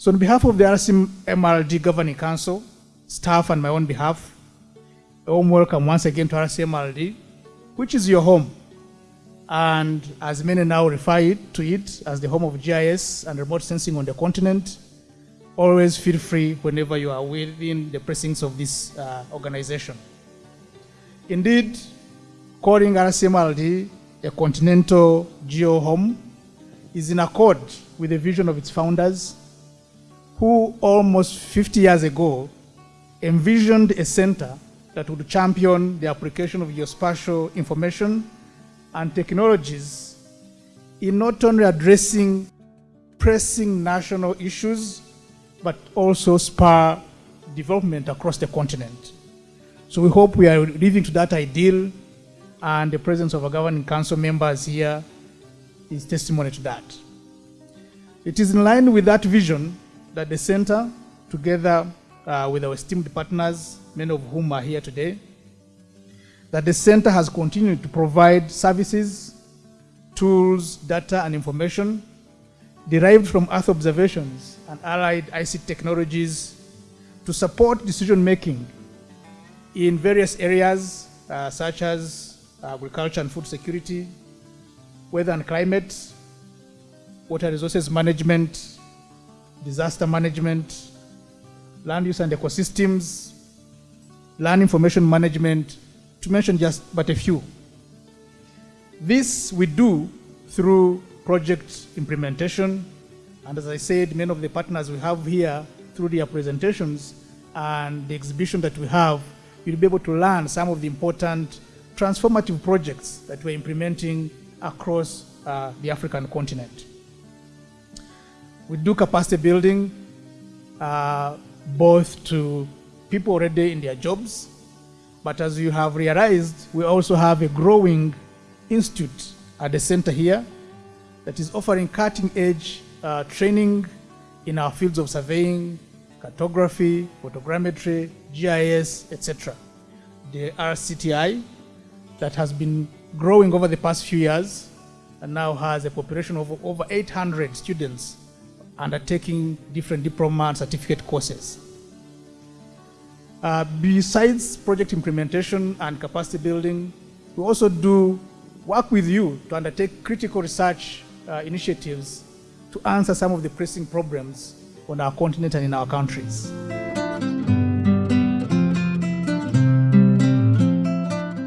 So on behalf of the RCMRD Governing Council, staff and my own behalf, a warm welcome once again to RCMRD, which is your home. And as many now refer to it as the home of GIS and remote sensing on the continent, always feel free whenever you are within the precincts of this uh, organization. Indeed, calling RCMRD a continental geo home is in accord with the vision of its founders, who almost 50 years ago envisioned a center that would champion the application of geospatial information and technologies in not only addressing pressing national issues, but also spur development across the continent. So we hope we are living to that ideal, and the presence of our governing council members here is testimony to that. It is in line with that vision that the center, together uh, with our esteemed partners, many of whom are here today, that the center has continued to provide services, tools, data, and information derived from Earth observations and allied ICT technologies to support decision making in various areas uh, such as agriculture and food security, weather and climate, water resources management, disaster management, land use and ecosystems, land information management, to mention just but a few. This we do through project implementation, and as I said, many of the partners we have here through their presentations and the exhibition that we have, you'll be able to learn some of the important transformative projects that we're implementing across uh, the African continent. We do capacity building uh, both to people already in their jobs, but as you have realized, we also have a growing institute at the center here that is offering cutting edge uh, training in our fields of surveying, cartography, photogrammetry, GIS, etc. The RCTI that has been growing over the past few years and now has a population of over 800 students undertaking different diploma and certificate courses. Uh, besides project implementation and capacity building, we also do work with you to undertake critical research uh, initiatives to answer some of the pressing problems on our continent and in our countries.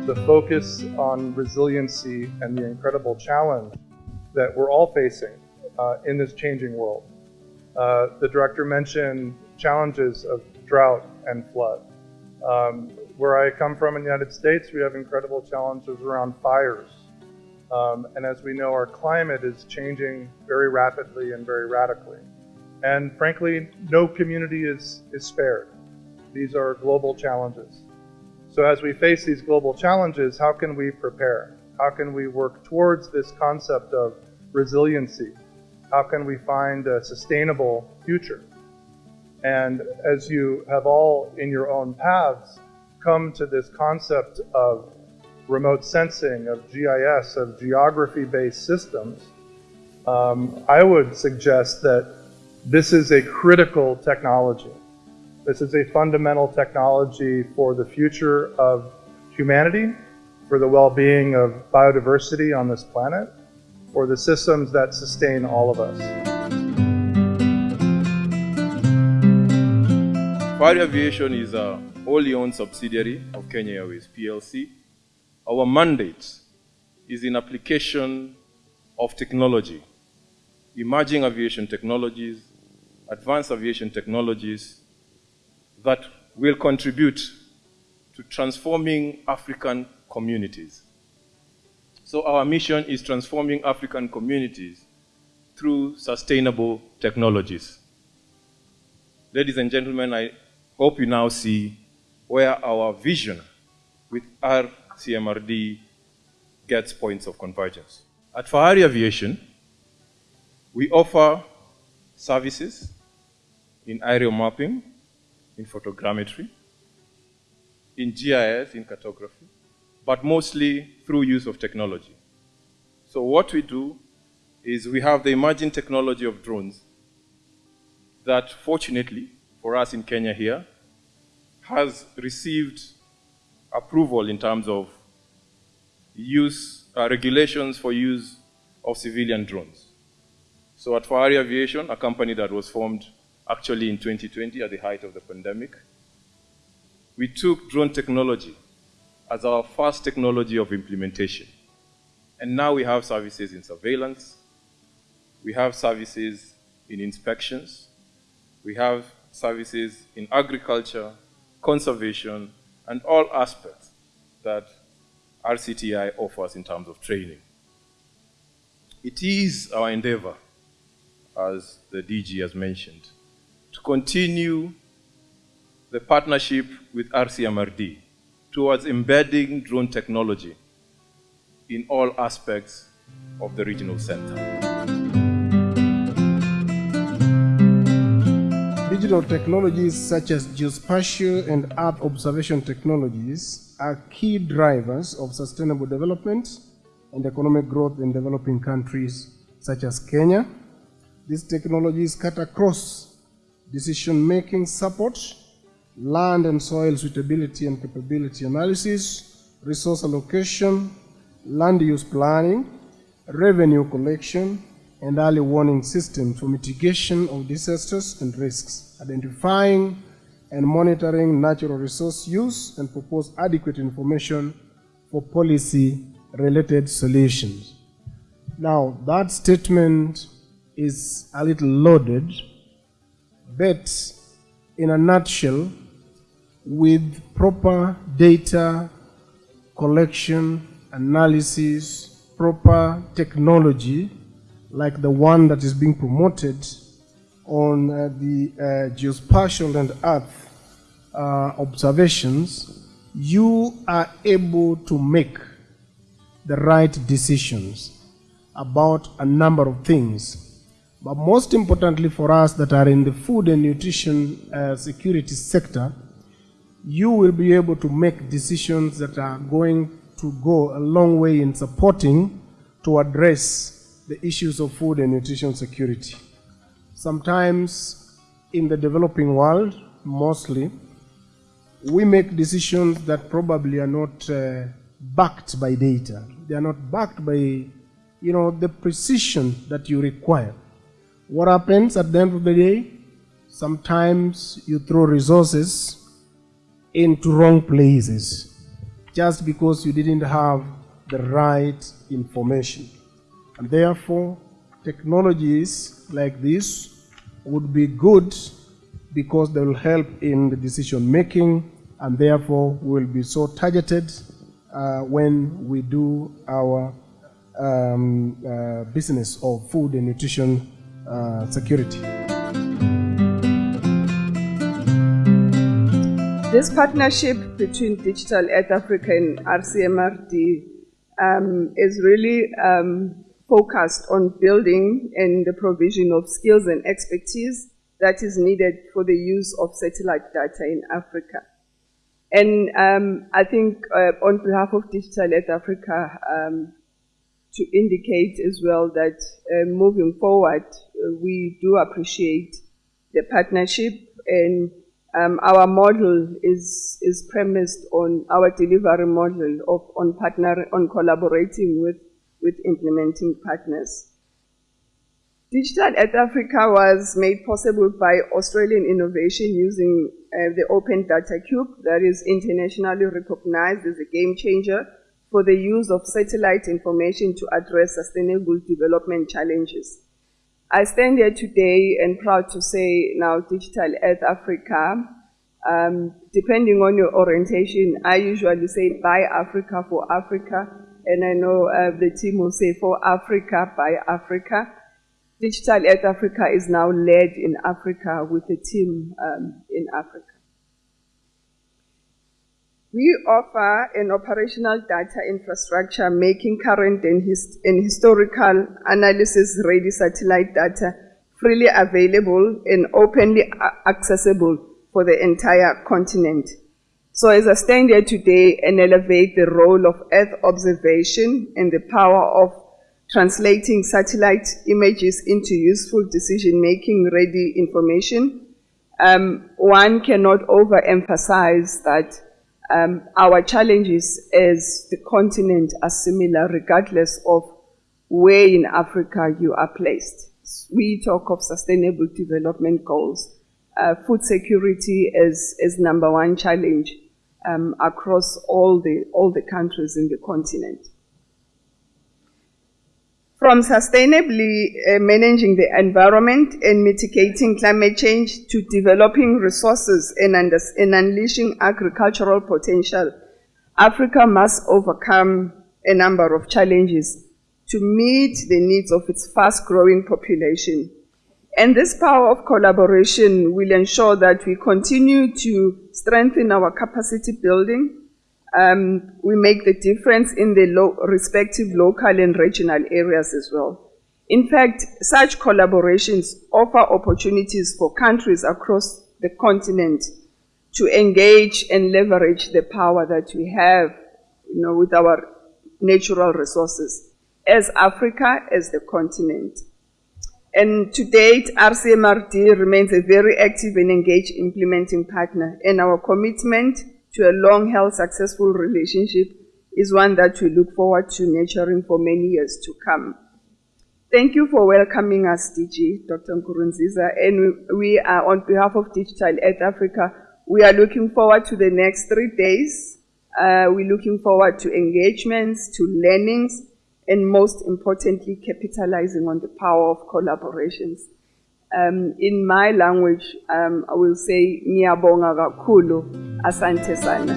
The focus on resiliency and the incredible challenge that we're all facing uh, in this changing world. Uh, the director mentioned challenges of drought and flood. Um, where I come from in the United States, we have incredible challenges around fires. Um, and as we know, our climate is changing very rapidly and very radically. And frankly, no community is, is spared. These are global challenges. So as we face these global challenges, how can we prepare? How can we work towards this concept of resiliency? How can we find a sustainable future? And as you have all in your own paths come to this concept of remote sensing, of GIS, of geography-based systems, um, I would suggest that this is a critical technology. This is a fundamental technology for the future of humanity, for the well-being of biodiversity on this planet, for the systems that sustain all of us. Fahari Aviation is a wholly owned subsidiary of Kenya Airways PLC. Our mandate is in application of technology, emerging aviation technologies, advanced aviation technologies that will contribute to transforming African communities. So our mission is transforming African communities through sustainable technologies. Ladies and gentlemen, I hope you now see where our vision with RCMRD gets points of convergence. At Fahari Aviation, we offer services in aerial mapping, in photogrammetry, in GIS, in cartography, but mostly through use of technology. So what we do is we have the emerging technology of drones that fortunately for us in Kenya here has received approval in terms of use, uh, regulations for use of civilian drones. So at Fahari Aviation, a company that was formed actually in 2020 at the height of the pandemic, we took drone technology as our first technology of implementation. And now we have services in surveillance, we have services in inspections, we have services in agriculture, conservation, and all aspects that RCTI offers in terms of training. It is our endeavor, as the DG has mentioned, to continue the partnership with RCMRD towards embedding drone technology in all aspects of the regional center. Digital technologies such as geospatial and Earth observation technologies are key drivers of sustainable development and economic growth in developing countries such as Kenya. These technologies cut across decision-making support, land and soil suitability and capability analysis, resource allocation, land use planning, revenue collection, and early warning systems for mitigation of disasters and risks, identifying and monitoring natural resource use and propose adequate information for policy-related solutions. Now, that statement is a little loaded, but in a nutshell, with proper data collection, analysis, proper technology, like the one that is being promoted on uh, the uh, geospatial and earth uh, observations, you are able to make the right decisions about a number of things. But most importantly for us that are in the food and nutrition uh, security sector, you will be able to make decisions that are going to go a long way in supporting to address the issues of food and nutrition security. Sometimes in the developing world, mostly, we make decisions that probably are not uh, backed by data. They are not backed by, you know, the precision that you require. What happens at the end of the day? Sometimes you throw resources into wrong places just because you didn't have the right information. And therefore, technologies like this would be good because they will help in the decision making and therefore will be so targeted uh, when we do our um, uh, business of food and nutrition uh, security. This partnership between Digital Earth Africa and RCMRD um, is really um, focused on building and the provision of skills and expertise that is needed for the use of satellite data in Africa. And um, I think uh, on behalf of Digital Earth Africa, um, to indicate as well that uh, moving forward, uh, we do appreciate the partnership and um, our model is, is premised on our delivery model of on partner on collaborating with, with implementing partners. Digital Earth Africa was made possible by Australian innovation using uh, the Open Data Cube that is internationally recognized as a game changer for the use of satellite information to address sustainable development challenges. I stand here today and proud to say now Digital Earth Africa. Um, depending on your orientation, I usually say by Africa for Africa, and I know uh, the team will say for Africa by Africa. Digital Earth Africa is now led in Africa with a team um, in Africa. We offer an operational data infrastructure making current and, and historical analysis ready satellite data freely available and openly accessible for the entire continent. So as I stand here today and elevate the role of Earth observation and the power of translating satellite images into useful decision-making ready information. Um, one cannot overemphasize that um, our challenges as the continent are similar regardless of where in Africa you are placed. We talk of sustainable development goals. Uh, food security is, is number one challenge um, across all the, all the countries in the continent. From sustainably uh, managing the environment and mitigating climate change to developing resources and, and unleashing agricultural potential, Africa must overcome a number of challenges to meet the needs of its fast growing population. And this power of collaboration will ensure that we continue to strengthen our capacity building um, we make the difference in the lo respective local and regional areas as well. In fact, such collaborations offer opportunities for countries across the continent to engage and leverage the power that we have you know, with our natural resources as Africa, as the continent. And to date, RCMRD remains a very active and engaged implementing partner, and our commitment to a long-held successful relationship is one that we look forward to nurturing for many years to come. Thank you for welcoming us, DG, Dr. Nkurunziza, and we are on behalf of Digital Earth Africa, we are looking forward to the next three days. Uh, we're looking forward to engagements, to learnings, and most importantly, capitalizing on the power of collaborations. Um, in my language, um, I will say ngiyabonga kakhulu, asante sana.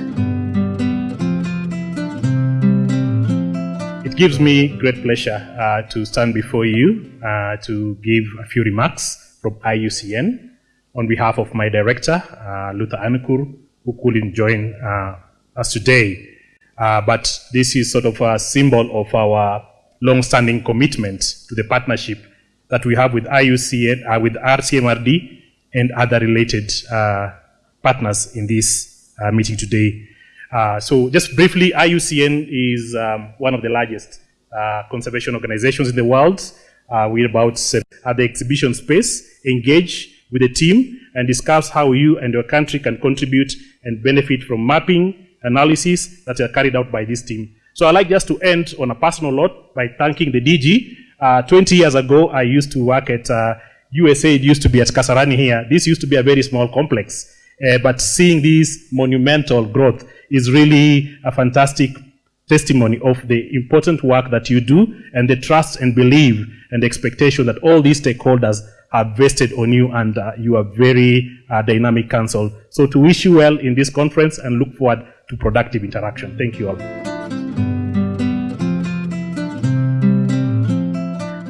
It gives me great pleasure uh, to stand before you uh, to give a few remarks from IUCN on behalf of my director, uh, Luther Anukur, who couldn't join uh, us today. Uh, but this is sort of a symbol of our long-standing commitment to the partnership that we have with IUCN, uh, with RCMRD, and other related uh, partners in this uh, meeting today. Uh, so just briefly, IUCN is um, one of the largest uh, conservation organizations in the world. Uh, we're about at the exhibition space, engage with the team and discuss how you and your country can contribute and benefit from mapping analysis that are carried out by this team. So I'd like just to end on a personal note by thanking the DG uh, 20 years ago, I used to work at uh, USAID, used to be at Kasarani here. This used to be a very small complex. Uh, but seeing this monumental growth is really a fantastic testimony of the important work that you do and the trust and belief and expectation that all these stakeholders have vested on you and uh, you are very uh, dynamic council. So to wish you well in this conference and look forward to productive interaction. Thank you all.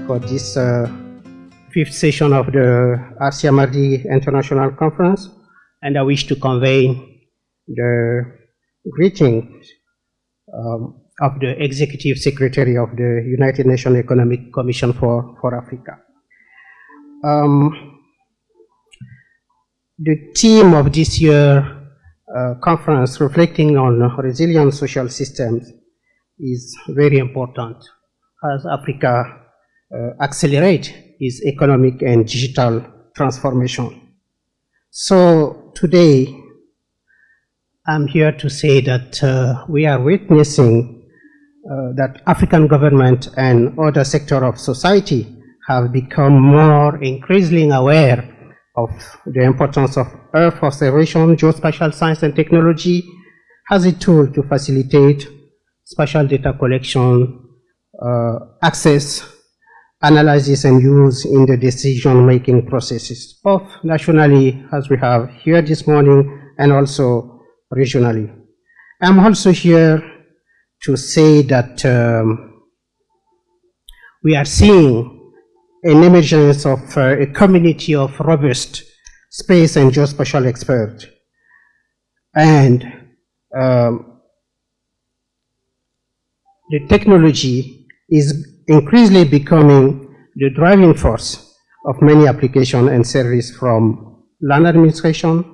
For this uh, fifth session of the RCMRD International Conference, and I wish to convey the greetings um, of the Executive Secretary of the United Nations Economic Commission for, for Africa. Um, the theme of this year uh, conference, reflecting on resilient social systems, is very important as Africa accelerate its economic and digital transformation. So today, I'm here to say that uh, we are witnessing uh, that African government and other sector of society have become more increasingly aware of the importance of Earth observation, geospatial science and technology as a tool to facilitate spatial data collection, uh, access analysis and use in the decision-making processes, both nationally, as we have here this morning, and also regionally. I'm also here to say that um, we are seeing an emergence of uh, a community of robust space and geospatial experts. And um, the technology is increasingly becoming the driving force of many applications and services from land administration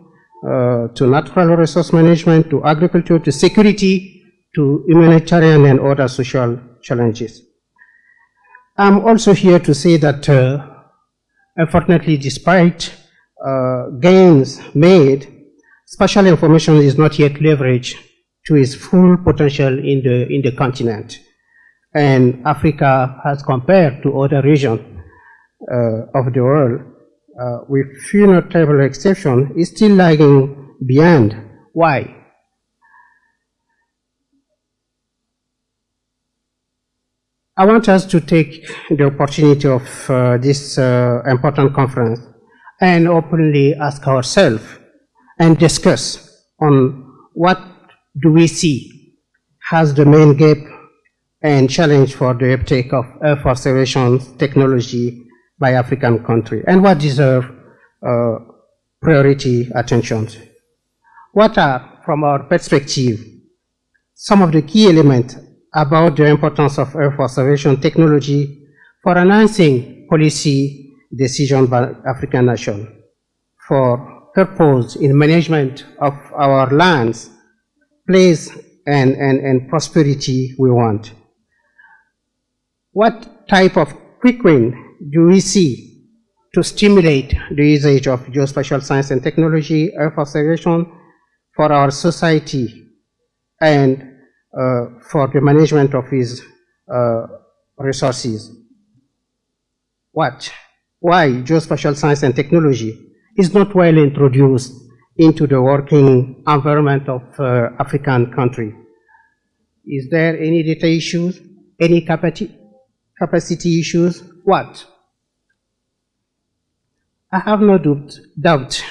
uh, to natural resource management to agriculture to security to humanitarian and other social challenges. I'm also here to say that, uh, unfortunately, despite uh, gains made, spatial information is not yet leveraged to its full potential in the, in the continent. And Africa, as compared to other regions uh, of the world, uh, with few notable exceptions, is still lagging behind. Why? I want us to take the opportunity of uh, this uh, important conference and openly ask ourselves and discuss on what do we see as the main gap and challenge for the uptake of Earth observation technology by African countries and what deserve uh, priority attention. What are, from our perspective, some of the key elements about the importance of Earth observation technology for enhancing policy decision by African nations, for purpose in management of our lands, place and, and, and prosperity we want. What type of quick win do we see to stimulate the usage of geospatial science and technology, Earth observation for our society and uh, for the management of his uh, resources. What? Why geospatial science and technology is not well introduced into the working environment of uh, African country? Is there any data issues? Any capacity, capacity issues? What? I have no doubt, doubt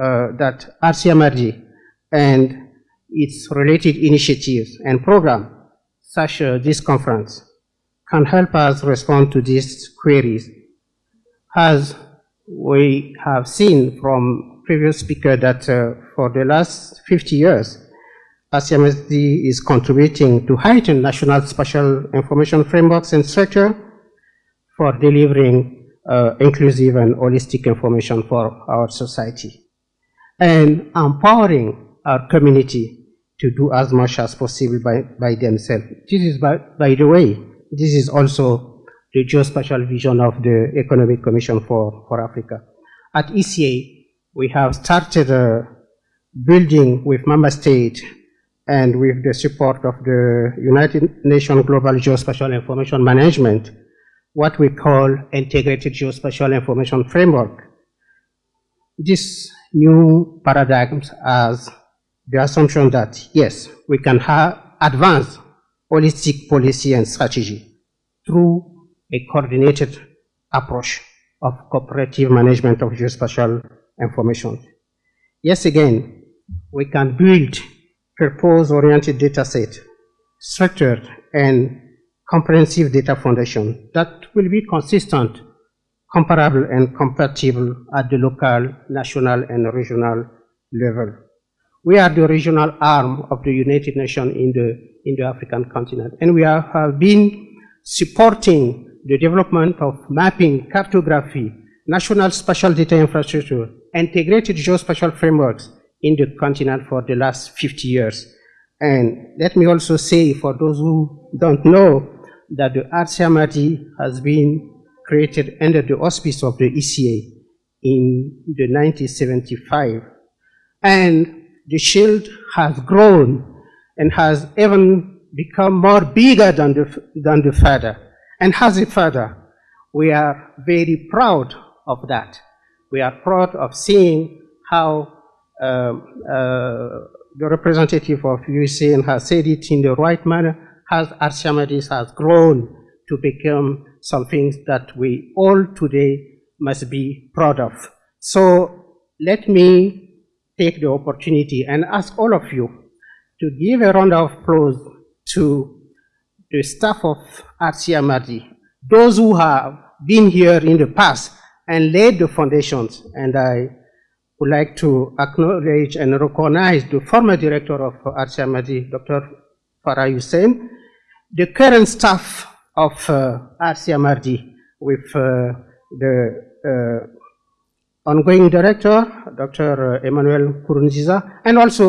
uh, that RCMRD and its related initiatives and program, such as this conference, can help us respond to these queries. As we have seen from previous speaker that uh, for the last 50 years, RCMRD is contributing to heighten national spatial information frameworks and structure for delivering uh, inclusive and holistic information for our society and empowering our community to do as much as possible by, by themselves. This is, by, by the way, this is also the geospatial vision of the Economic Commission for, for Africa. At ECA, we have started a building with member states and with the support of the United Nations Global Geospatial Information Management, what we call Integrated Geospatial Information Framework. This new paradigm as the assumption that, yes, we can have advance holistic policy and strategy through a coordinated approach of cooperative management of geospatial information. Yes, again, we can build purpose-oriented data set, structured and comprehensive data foundation that will be consistent, comparable and compatible at the local, national and regional level. We are the regional arm of the United Nations in the, in the African continent, and we have been supporting the development of mapping, cartography, national spatial data infrastructure, integrated geospatial frameworks in the continent for the last 50 years. And let me also say, for those who don't know, that the RCMRD has been created under the auspice of the ECA in the 1975. And the shield has grown and has even become more bigger than the, than the feather. And as a father, we are very proud of that. We are proud of seeing how Um, uh, the representative of USAN has said it in the right manner, as RCMRD has grown to become something that we all today must be proud of. So let me take the opportunity and ask all of you to give a round of applause to the staff of RCMRD, those who have been here in the past and laid the foundations. And I would like to acknowledge and recognize the former director of RCMRD, Dr. Farah Hussein, the current staff of uh, RCMRD with uh, the uh, ongoing director, Dr. Emmanuel Nkurunziza, and also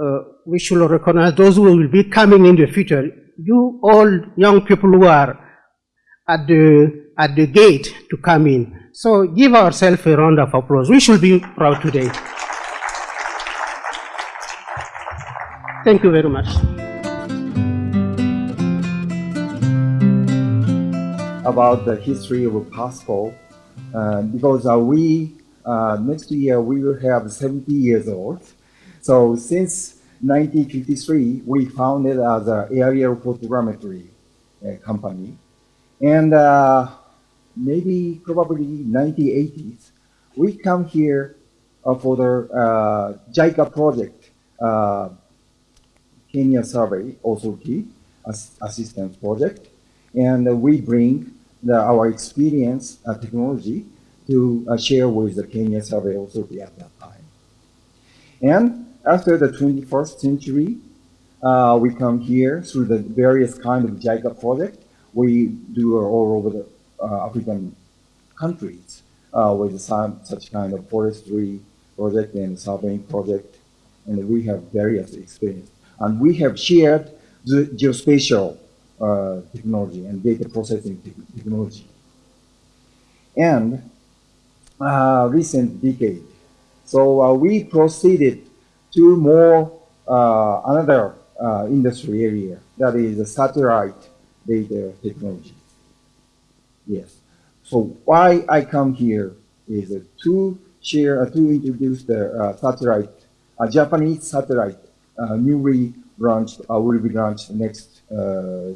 uh, we should recognize those who will be coming in the future. You all young people who are at the, at the gate to come in. So give ourselves a round of applause. We should be proud today. Thank you very much. About the history of Pasco, uh, because uh, we, uh, next year we will have 70 years old. So since 1953, we founded as an aerial photogrammetry uh, company. And uh, maybe probably 1980s, we come here uh, for the uh, JICA project, uh, Kenya Survey Authority Ass Assistance Project, and we bring the, our experience and technology to uh, share with the Kenya Survey Authority at that time. And after the 21st century, uh, we come here through the various kind of JICA project. We do all over the uh, African countries uh, with some such kind of forestry project and surveying project, and we have various experience. And we have shared the geospatial uh, technology and data processing te technology. And uh, recent decade, so uh, we proceeded to more uh, another uh, industry area that is satellite data technology. Yes. So why I come here is uh, to share, uh, to introduce the uh, satellite, a Japanese satellite, uh, newly launched, will be launched next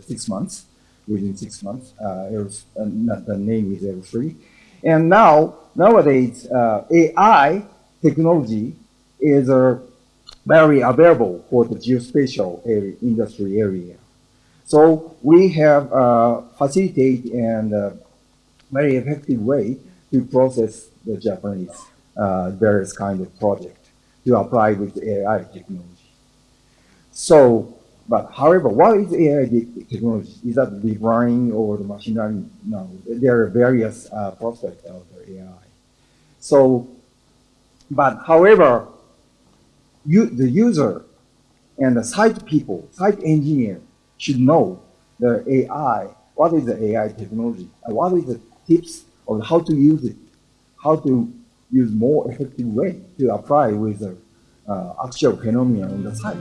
six months, within six months. Not the name is L3. And now, nowadays, AI technology is a very available for the geospatial area, industry area. So we have uh, facilitate and uh, very effective way to process the Japanese uh, various kind of project to apply with AI technology. So, but however, what is AI technology? Is that deep learning or the machine learning? No, there are various uh, prospects of the AI. So, but however, you, the user and the site people, site engineer should know the AI, what is the AI technology, and what is the tips of how to use it, how to use more effective way to apply with the uh, actual phenomena on the site.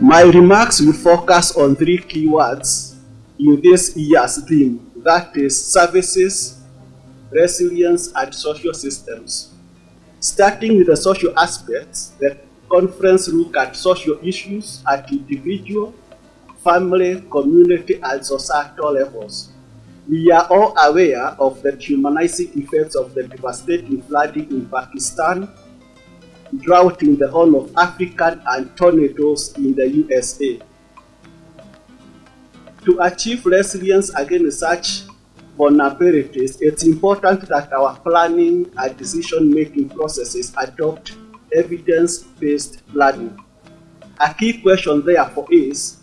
My remarks will focus on three keywords in this year's theme, that is services, resilience, and social systems. Starting with the social aspects, the conference look at social issues at individual, family, community, and societal levels. We are all aware of the humanizing effects of the devastating flooding in Pakistan, drought in the Horn of Africa, and tornadoes in the USA. To achieve resilience against such vulnerabilities, it's important that our planning and decision-making processes adopt evidence-based planning. A key question therefore is,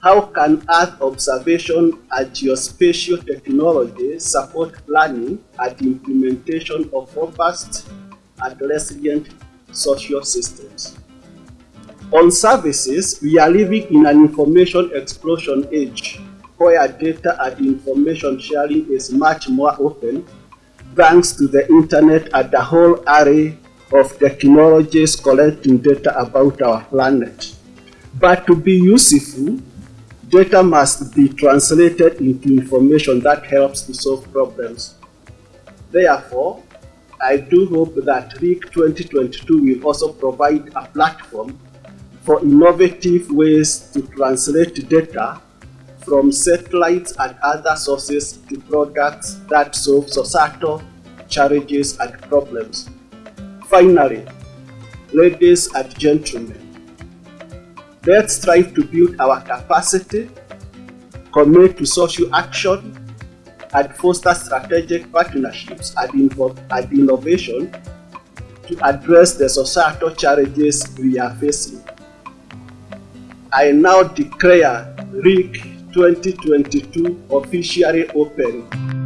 how can Earth observation and geospatial technology support planning and implementation of robust and resilient social systems? On services, we are living in an information explosion age where data and information sharing is much more open thanks to the internet and the whole array of technologies collecting data about our planet. But to be useful, data must be translated into information that helps to solve problems. Therefore, I do hope that RIC 2022 will also provide a platform for innovative ways to translate data from satellites and other sources to products that solve societal challenges and problems. Finally, ladies and gentlemen, let's strive to build our capacity, commit to social action, and foster strategic partnerships and, and innovation to address the societal challenges we are facing. I now declare RIC 2022 officially open.